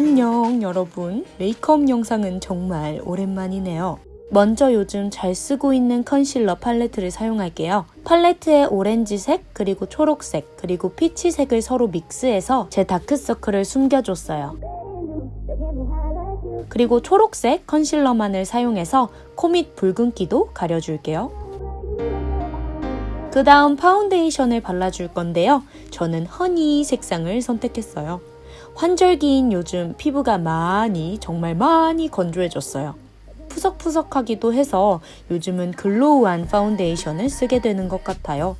안녕 여러분. 메이크업 영상은 정말 오랜만이네요. 먼저 요즘 잘 쓰고 있는 컨실러 팔레트를 사용할게요. 팔레트에 오렌지색 그리고 초록색 그리고 피치색을 서로 믹스해서 제 다크서클을 숨겨줬어요. 그리고 초록색 컨실러만을 사용해서 코 밑 붉은기도 가려줄게요. 그 다음 파운데이션을 발라줄 건데요. 저는 honey 색상을 선택했어요 환절기인 요즘 피부가 많이 정말 많이 건조해졌어요. 푸석푸석하기도 해서 요즘은 glow한 파운데이션을 쓰게 되는 것 같아요.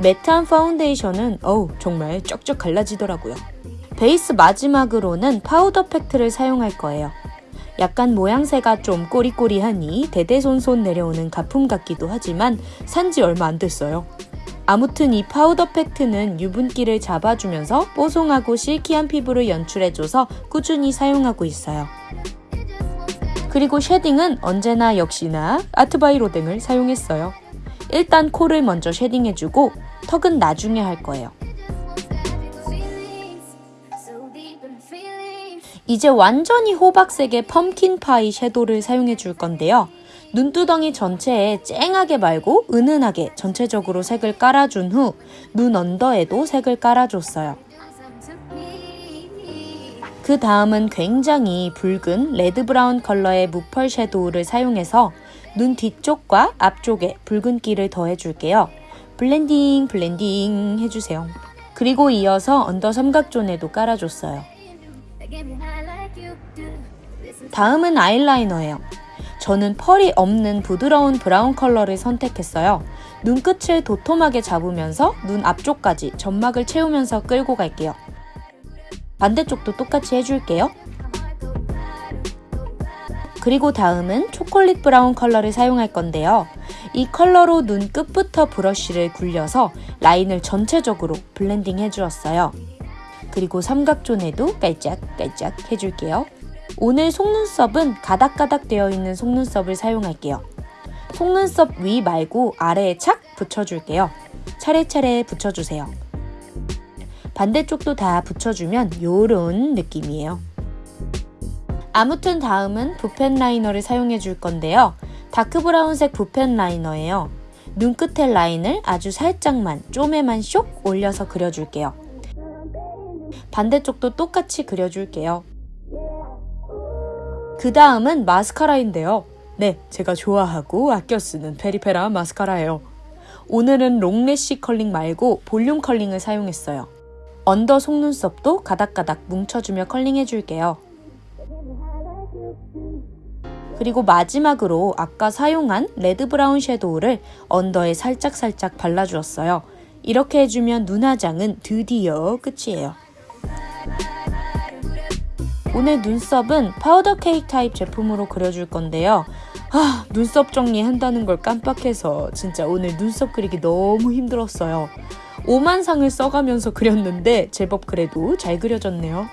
매트한 파운데이션은 어우 정말 쩍쩍 갈라지더라고요. 베이스 마지막으로는 파우더 팩트를 사용할 거예요. 약간 모양새가 좀 꼬리꼬리하니 대대손손 내려오는 가품 같기도 하지만 산지 얼마 안 됐어요. 아무튼 이 파우더 팩트는 유분기를 잡아주면서 뽀송하고 silky한 피부를 연출해줘서 꾸준히 사용하고 있어요. 그리고 shading은 언제나 역시나 아트 바이 로댕을 사용했어요. 일단 코를 먼저 shading해주고 턱은 나중에 할 거예요. 이제 완전히 호박색의 pumpkin pie 섀도를 사용해 줄 건데요. 눈두덩이 전체에 쨍하게 말고 은은하게 전체적으로 색을 깔아준 후 눈 under에도 색을 깔아줬어요. 그 다음은 굉장히 붉은 레드 브라운 컬러의 무펄 섀도우를 사용해서 눈 뒤쪽과 앞쪽에 붉은기를 더해줄게요. 블렌딩 블렌딩 해주세요. 그리고 이어서 under 삼각존에도 깔아줬어요. 다음은 아이라이너예요. 저는 펄이 없는 부드러운 브라운 컬러를 선택했어요. 눈끝을 도톰하게 잡으면서 눈 앞쪽까지 점막을 채우면서 끌고 갈게요. 반대쪽도 똑같이 해줄게요. 그리고 다음은 초콜릿 브라운 컬러를 사용할 건데요. 이 컬러로 눈 끝부터 브러쉬를 굴려서 라인을 전체적으로 블렌딩 해주었어요. 그리고 삼각존에도 깔짝깔짝 해줄게요. 오늘 속눈썹은 가닥가닥 되어 있는 속눈썹을 사용할게요. 속눈썹 위 말고 아래에 착 붙여줄게요. 차례차례 붙여주세요. 반대쪽도 다 붙여주면 요런 느낌이에요. 아무튼 다음은 붓펜 라이너를 사용해 줄 건데요. 다크 브라운색 붓펜 라이너예요. 눈끝의 라인을 아주 살짝만 쪼매만 쇽 올려서 그려줄게요. 반대쪽도 똑같이 그려줄게요. 그 다음은 마스카라인데요. 네, 제가 좋아하고 아껴 쓰는 페리페라 마스카라예요. 오늘은 long lash curling 말고 볼륨 curling을 사용했어요. under 속눈썹도 가닥가닥 뭉쳐주며 컬링 해줄게요. 그리고 마지막으로 아까 사용한 레드 브라운 섀도우를 under에 살짝살짝 발라주었어요. 이렇게 해주면 눈화장은 드디어 끝이에요. 오늘 눈썹은 파우더 케이크 타입 제품으로 그려줄 건데요. 아, 눈썹 정리한다는 걸 깜빡해서 진짜 오늘 눈썹 그리기 너무 힘들었어요. 오만상을 써가면서 그렸는데 제법 그래도 잘 그려졌네요.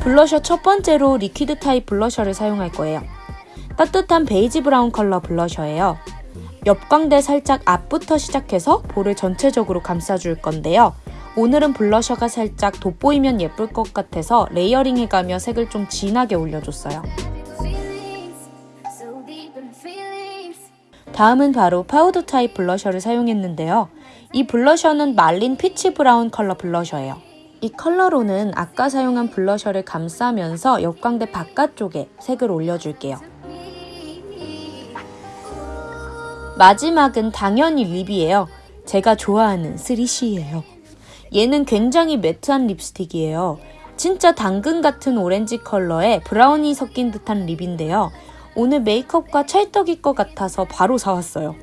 블러셔 첫 번째로 liquid 타입 블러셔를 사용할 거예요. 따뜻한 베이지 브라운 컬러 블러셔예요. 옆광대 살짝 앞부터 시작해서 볼을 전체적으로 감싸줄 건데요. 오늘은 블러셔가 살짝 돋보이면 예쁠 것 같아서 layering 해가며 색을 좀 진하게 올려줬어요. 다음은 바로 파우더 타입 블러셔를 사용했는데요. 이 블러셔는 말린 피치 브라운 컬러 블러셔예요. 이 컬러로는 아까 사용한 블러셔를 감싸면서 옆광대 바깥쪽에 색을 올려줄게요. 마지막은 당연히 lip이에요. 제가 좋아하는 3CE예요. 얘는 굉장히 matte한 립스틱이에요. 진짜 당근 같은 오렌지 컬러에 브라운이 섞인 듯한 lip인데요. 오늘 메이크업과 찰떡일 것 같아서 바로 사왔어요.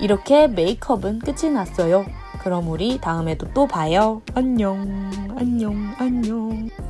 이렇게 메이크업은 끝이 났어요. 그럼 우리 다음에도 또 봐요. 안녕, 안녕, 안녕.